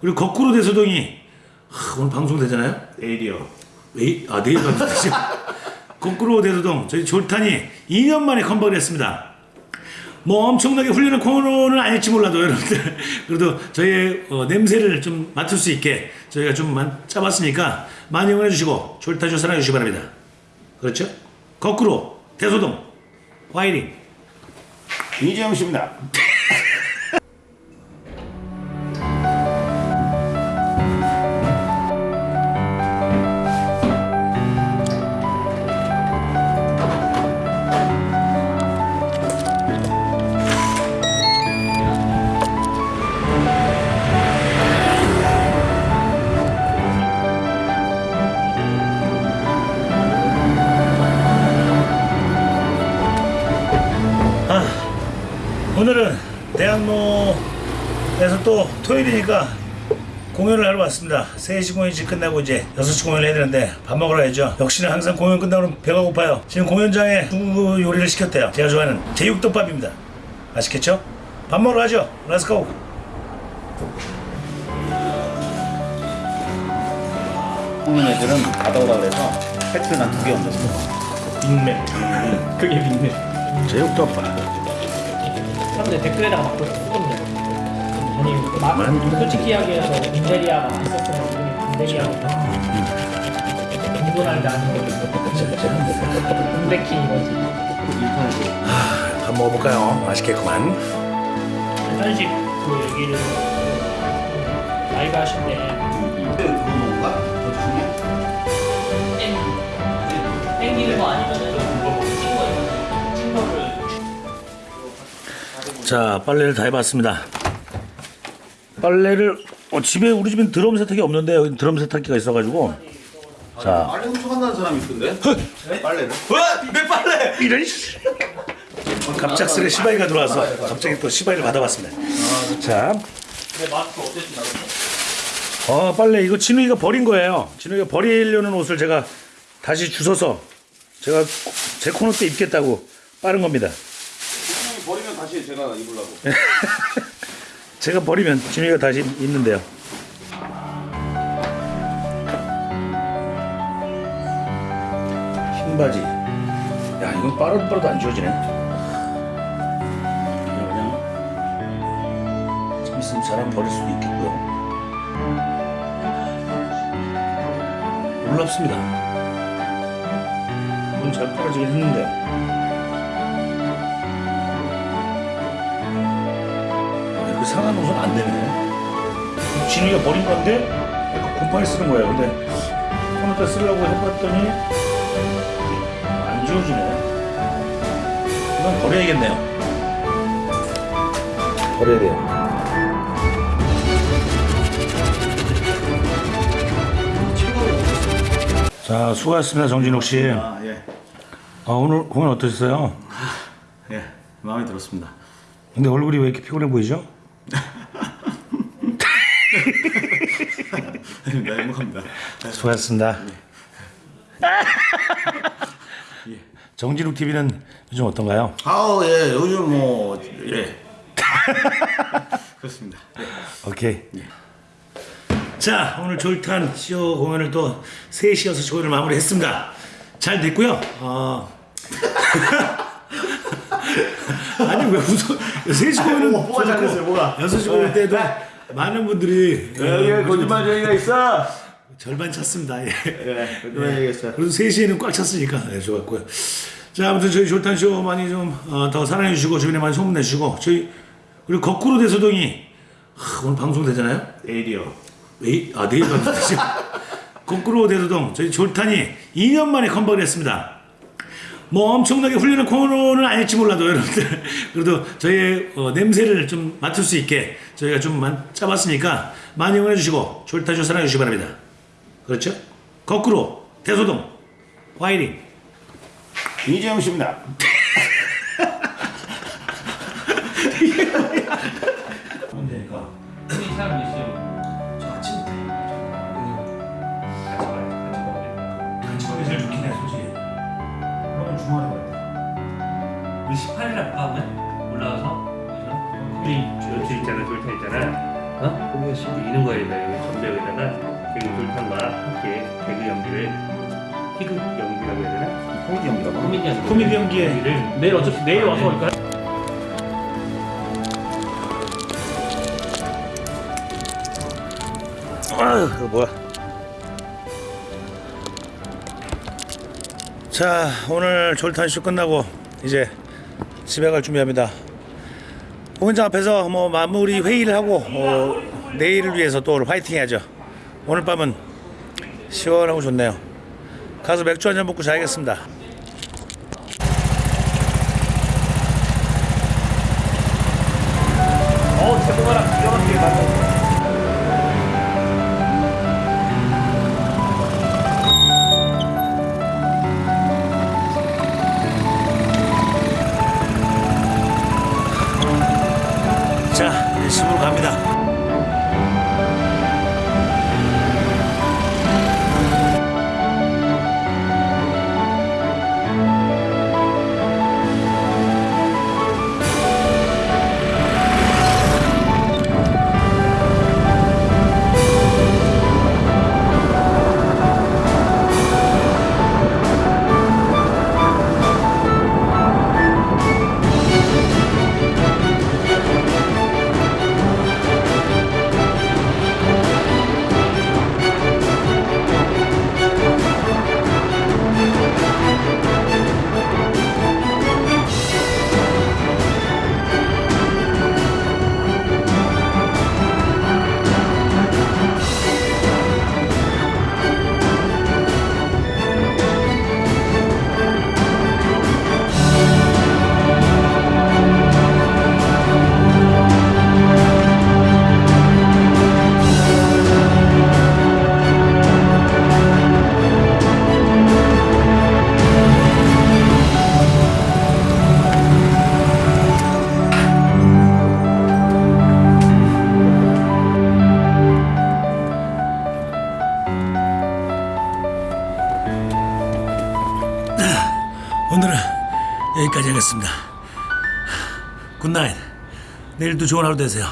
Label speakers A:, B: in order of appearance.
A: 그리고 거꾸로 대소동이 하, 오늘 방송 되잖아요.
B: 내일이요.
A: 웨이, 아 내일 방송 되죠. 거꾸로 대소동 저희 졸탄이 2년 만에 컴백을 했습니다. 뭐 엄청나게 훌륭한 코너는 아닐지 몰라도 여러분들 그래도 저희의 어, 냄새를 좀 맡을 수 있게 저희가 좀 만- 짜봤으니까 많이 응원해 주시고 졸탄쇼 사랑해 주시기 바랍니다. 그렇죠? 거꾸로 대소동 화이팅
B: 이재영 씨입니다.
A: 대학로에서 또 토요일이니까 공연을 하러 왔습니다. 3시 공연이 끝나고 이제 6시 공연을 해야 되는데 밥 먹으러 가야죠. 역시나 항상 공연 끝나면 배가 고파요. 지금 공연장에 두 요리를 시켰대요. 제가 좋아하는 제육덮밥입니다. 맛있겠죠? 밥 먹으러 가죠. let's go!
B: 홍면 애들은 받아오라 그래서 패티를 난 두 개 얹었어.
A: 빅맥
C: 그게 빅맥.
A: 제육덮밥
C: 사람들 댓글에다가 막 쓰던데. 아니, 막 솔직히 이야기해서 빈대리아가 있었으면 빈대리아가 공존할 때 아닌 거지. 빈대킹인 거지.
A: 밥 먹어볼까요? 맛있겠구만.
C: 한식 그 얘기를 라이브 하실 때 땡기는 거 아니면
A: 자 빨래를 다 해봤습니다. 빨래를 어, 집에 우리 집엔 드럼 세탁기 없는데 여기 드럼 세탁기가 있어가지고 자
B: 빨래 훔쳐간다는 사람이 있던데? 빨래를?
A: 내 빨래 이런 씨. 갑작스레 시바이가 들어와서 갑자기 또 시바이를 받아봤습니다. 자,
C: 내 마스크 어땠지 나도?
A: 어 빨래 이거 진우이가 버린 거예요. 진우이가 버리려는 옷을 제가 다시 주워서 제가 제 코너 때 입겠다고 빠른 겁니다.
B: 다시 제가 입으려고.
A: 제가 버리면 진우이가 다시 입는데요. 흰 바지. 야 이건 빠르도 안 지워지네. 그냥 좀 있으면 사람 버릴 수도 있겠고요. 놀랍습니다. 이건 잘 떨어지긴 했는데. 상한 옷은 안 되네. 진우가 버린 건데 곰팡이 쓰는 거예요. 근데 컴퓨터 쓰려고 해봤더니 안 지워지네. 이건 버려야겠네요. 버려야 돼요. 자, 수고하셨습니다, 정진욱 씨.
B: 아, 예.
A: 아, 오늘 공연 어떠셨어요?
B: 예. 마음에 들었습니다.
A: 근데 얼굴이 왜 이렇게 피곤해 보이죠?
B: 네, 행복합니다.
A: 수고하셨습니다. 정진욱 TV는 요즘 어떤가요?
B: 아우, 예. 요즘 뭐, 예. 그렇습니다. 예.
A: 오케이. 자, 오늘 졸탄 쇼 공연을 또 3시, 6시 공연을 마무리했습니다. 잘 됐고요. 어... 아니, 왜 웃어? 3시 공연은
B: 뭐, 뭐가 잘 됐어요, 뭐가?
A: 6시 공연 때도 많은 분들이 어,
B: 거짓말 저희가 있어.
A: 절반 찼습니다. 예.
B: 예, 거짓말 있어.
A: 그래도 3시에는 꽉 찼으니까 네, 좋았고요. 자 아무튼 저희 졸탄쇼 많이 좀더 사랑해 주시고 주변에 많이 소문내 주시고 저희 그리고 거꾸로 대소동이 하, 오늘 방송 되잖아요.
B: 내일이요.
A: 웨이, 아 내일 방송 되죠. 거꾸로 대소동 저희 졸탄이 2년 만에 컴백을 했습니다. 뭐 엄청나게 훌륭한 코너는 아닐지 몰라도 여러분들 그래도 저희의 어, 냄새를 좀 맡을 수 있게 저희가 좀 만- 짜봤으니까 많이 응원해 주시고 졸탄쇼 사랑해 주시기 바랍니다. 그렇죠? 거꾸로 대소동 화이팅
B: 이재영 씨입니다.
C: 18일에 못 가면 올라와서 그래서 우리 저 있잖아, 졸타 있잖아. 어? 그것이
D: 이는 거에다 전벽에다가 지금 졸탄과 함께 개그 연기를 희극 연기라고 해야 되나?
B: 코미디 연기라고.
D: 코미디 연기.
A: 코미디 연기에
D: 연기를
C: 내일 어차피 내일 와서
D: 네.
C: 이거
A: 아유 이거 뭐야 자 오늘 졸탄쇼 끝나고 이제 집에 갈 준비합니다 공연장 앞에서 뭐 마무리 회의를 하고 뭐 내일을 위해서 또 화이팅 해야죠. 오늘 밤은 시원하고 좋네요. 가서 맥주 한 잔 먹고 자야겠습니다 자 이제 집으로 갑니다 오늘은 여기까지 하겠습니다. 굿나잇. 내일도 좋은 하루 되세요